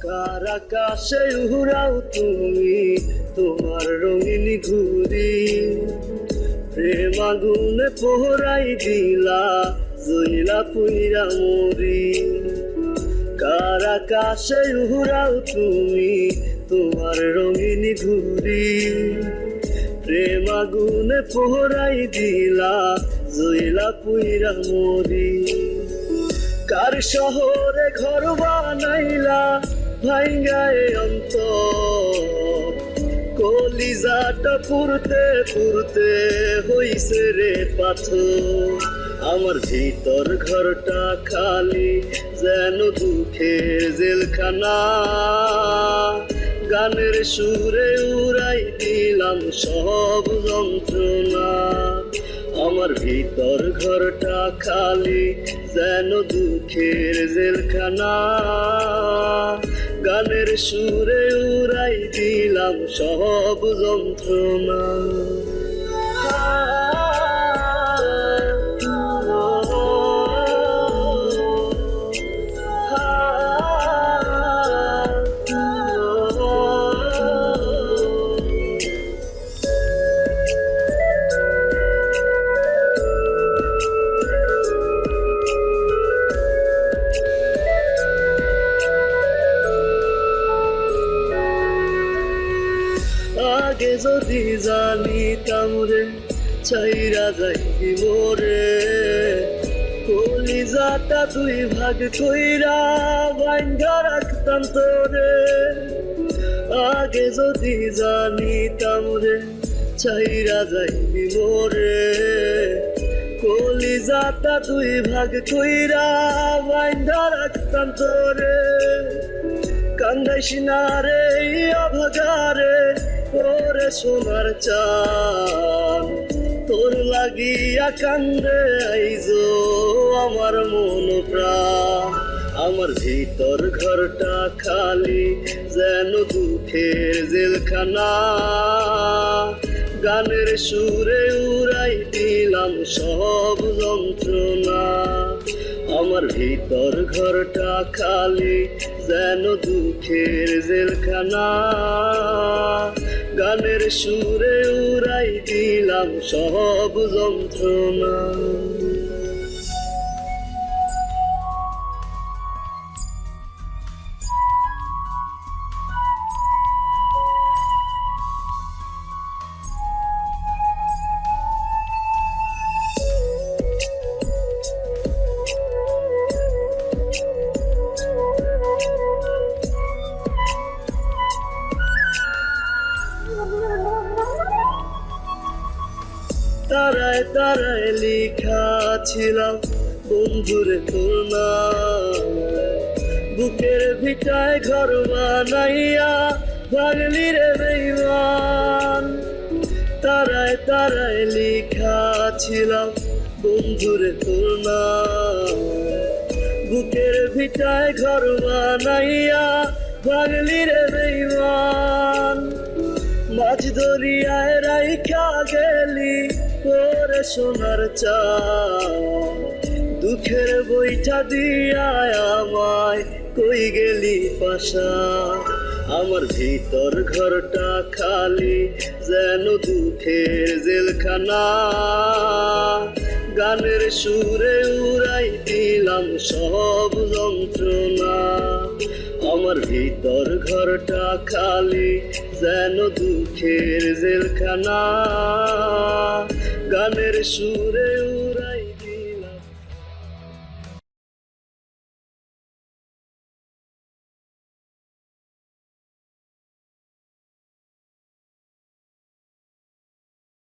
কার আকাশে উড়াও তুমি? তোমার রঙিন ঘুরি প্রেম আগুনে পোহরাই দিলা জইলা পুইরা মরি। কার আকাশে তুমি? তোমার রঙিন ঘুরি প্রেম আগুনে পোহরাই দিলা জইলা পুইরা মরি। কার শহরে ঘর বানাইলা ভাইঙ্গায় অন্ত কলিজাটা পুরতে পুরতে হইছে রে পাথর। আমার ভিতর ঘরটা খালি যেন দুঃখের জেলখানা। গানের সুরে উড়াই দিলাম সব যন্ত্রণা। আমার ভিতর ঘরটা খালি যেন দুঃখের জেলখানা। গানের সুরে উড়াই দিলাম সব যন্ত্রণা। যদি জানিতাম রে ছাইরা যাইবি মোরে কলিজাটা দুই ভাগ কইরা বাইন্ধা রাখতাম তোরে। আগে যদি জানিতাম রে ছাইরা যাইবি মোরে কলিজাটা দুই ভাগ কইরা বাইন্ধা রাখতাম তোরে। কান্দাইস না রে অভাগারে। সোনার চান তোর লাগিয়া কান্দে আইজো আমার মন প্রাণ। আমার ভিতর ঘরটা খালি, যেন দুঃখের জেলখানা। গানের সুরে উড়াই দিলাম সব যন্ত্রণা। আমার ভিতর ঘরটা খালি, যেন দুঃখের জেলখানা। গানের সুরে উড়াই দিলাম সব যন্ত্রণা। তারায় তারায় লিখা ছিলাম বন্ধুরে তোর বুকের ভিটায় ঘর বানাইয়া ভাগলি রে বেইমান। তারায় তারায় লিখা ছিলাম বন্ধুরে তোর বুকের ভিটায় ঘর বানাইয়া ভাগলি রে বেইমান। মাঝ দরিয়ায় রাইখা গেলি ওরে সোনার চা দুঃখের বইটা দিয়ায় আমায় কই গেলি পাশা? আমার ভিতর ঘরটা খালি যেন দুঃখের জেলখানা। গানের সুরে উড়াই দিলাম সব যন্ত্রণা। আমার ভিতর ঘরটা খালি যেন দুঃখের জেলখানা গানের সুরে